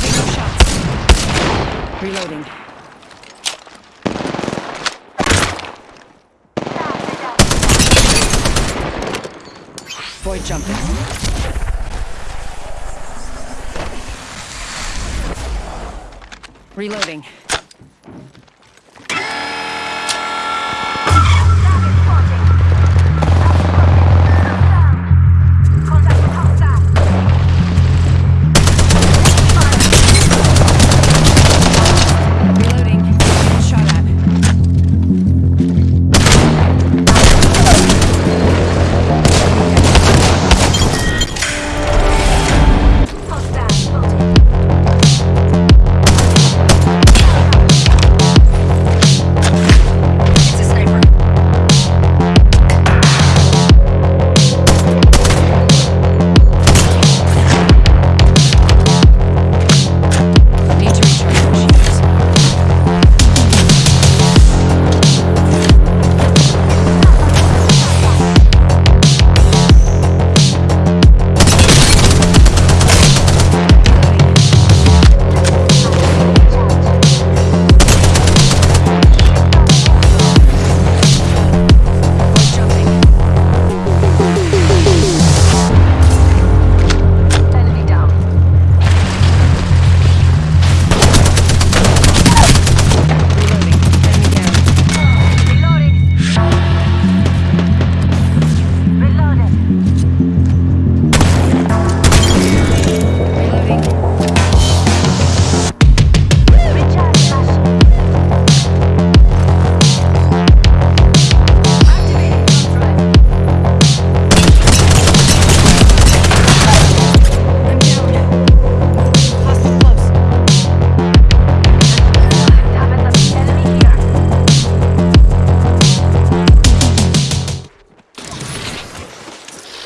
taking shots. Reloading. Void jumping. Reloading.